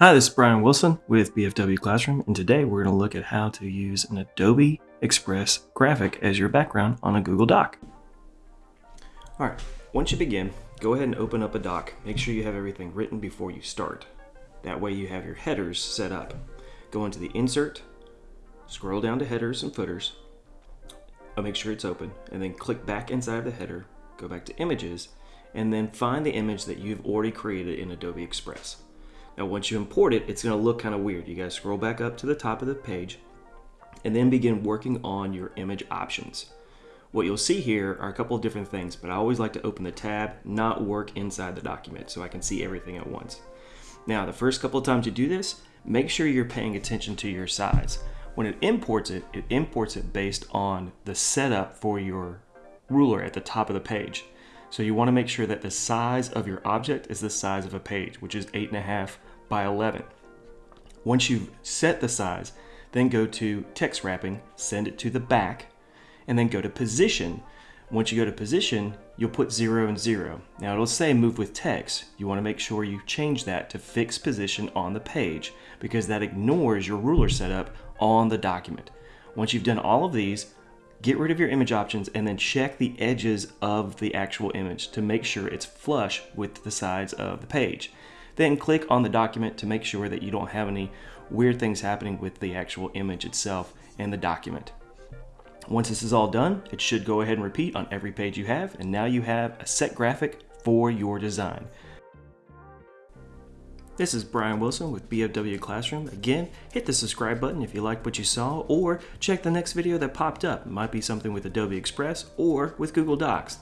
Hi, this is Brian Wilson with BFW Classroom, and today we're going to look at how to use an Adobe Express graphic as your background on a Google Doc. All right, once you begin, go ahead and open up a doc. Make sure you have everything written before you start. That way you have your headers set up. Go into the Insert, scroll down to Headers and Footers, I'll make sure it's open, and then click back inside of the header, go back to Images, and then find the image that you've already created in Adobe Express. Now once you import it, it's going to look kind of weird. You guys scroll back up to the top of the page and then begin working on your image options. What you'll see here are a couple of different things, but I always like to open the tab, not work inside the document so I can see everything at once. Now, the first couple of times you do this, make sure you're paying attention to your size. When it imports it, it imports it based on the setup for your ruler at the top of the page. So you want to make sure that the size of your object is the size of a page, which is 8.5 by 11. Once you've set the size, then go to text wrapping, send it to the back, and then go to position. Once you go to position, you'll put 0 and 0. Now it'll say move with text. You want to make sure you change that to fixed position on the page because that ignores your ruler setup on the document. Once you've done all of these, get rid of your image options and then check the edges of the actual image to make sure it's flush with the sides of the page. Then click on the document to make sure that you don't have any weird things happening with the actual image itself and the document. Once this is all done, it should go ahead and repeat on every page you have, and now you have a set graphic for your design. This is Brian Wilson with BFW Classroom. Again, hit the subscribe button if you liked what you saw, or check the next video that popped up. It might be something with Adobe Express or with Google Docs.